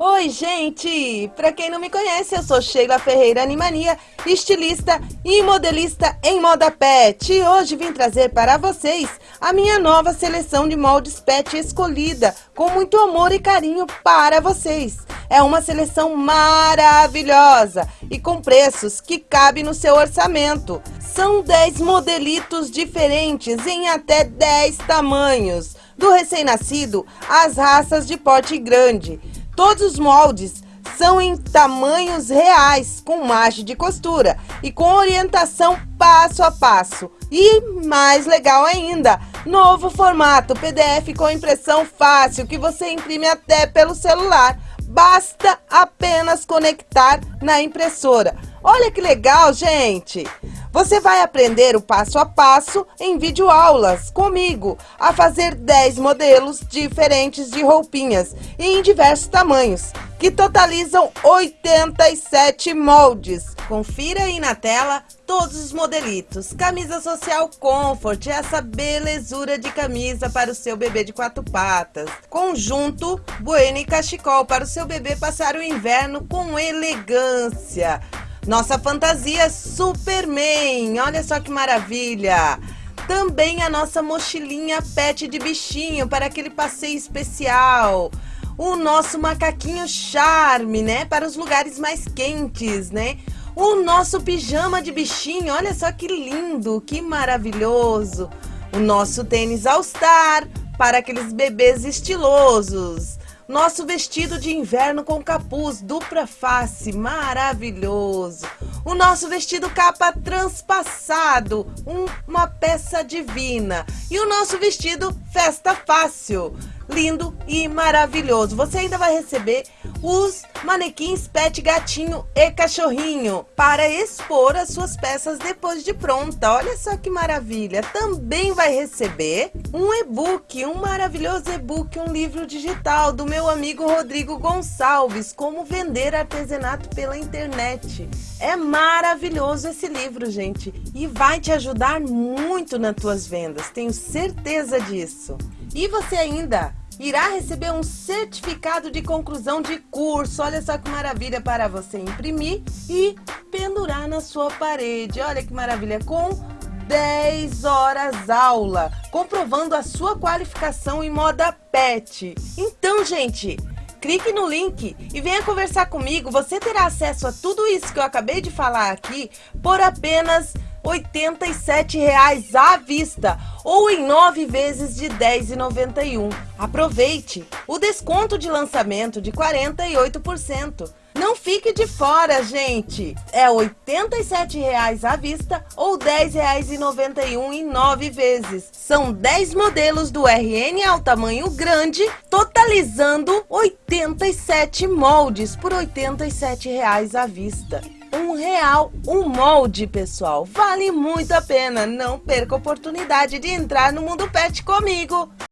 Oi, gente! Pra quem não me conhece, eu sou Sheila Ferreira Animania, estilista e modelista em moda pet. E hoje vim trazer para vocês a minha nova seleção de moldes pet escolhida, com muito amor e carinho para vocês. É uma seleção maravilhosa e com preços que cabem no seu orçamento. São 10 modelitos diferentes em até 10 tamanhos, do recém-nascido às raças de porte grande. Todos os moldes são em tamanhos reais, com margem de costura e com orientação passo a passo. E mais legal ainda, novo formato PDF com impressão fácil que você imprime até pelo celular. Basta apenas conectar na impressora. Olha que legal, gente! Você vai aprender o passo a passo em videoaulas comigo a fazer 10 modelos diferentes de roupinhas e em diversos tamanhos, que totalizam 87 moldes. Confira aí na tela todos os modelitos. Camisa social Comfort, essa belezura de camisa para o seu bebê de quatro patas. Conjunto Bueno e Cachecol para o seu bebê passar o inverno com elegância. Nossa fantasia Superman, olha só que maravilha! Também a nossa mochilinha pet de bichinho para aquele passeio especial. O nosso macaquinho charme, né? Para os lugares mais quentes, né? O nosso pijama de bichinho, olha só que lindo, que maravilhoso. O nosso tênis All Star para aqueles bebês estilosos. Nosso vestido de inverno com capuz dupla face, maravilhoso. O nosso vestido capa transpassado, um, uma peça divina. E o nosso vestido festa fácil, lindo e maravilhoso. Você ainda vai receber os manequins pet gatinho e cachorrinho para expor as suas peças depois de pronta. Olha só que maravilha! Também vai receber um e-book, um maravilhoso e-book, um livro digital do meu amigo Rodrigo Gonçalves, como vender artesanato pela internet. É maravilhoso esse livro, gente, e vai te ajudar muito nas tuas vendas, tenho certeza disso. E você ainda irá receber um certificado de conclusão de curso. Olha só que maravilha para você imprimir e pendurar na sua parede. Olha que maravilha, com 10 horas aula, comprovando a sua qualificação em moda pet. Então, gente, clique no link e venha conversar comigo. Você terá acesso a tudo isso que eu acabei de falar aqui por apenas R$ 87,00 à vista ou em nove vezes de R$ 10,91. Aproveite o desconto de lançamento de 48%. Não fique de fora, gente! É R$ 87,00 à vista ou R$ 10,91 em nove vezes. São 10 modelos do RN ao tamanho grande, totalizando 87 moldes por R$ 87,00 à vista um real um molde, pessoal. Vale muito a pena. Não perca a oportunidade de entrar no Mundo Pet comigo.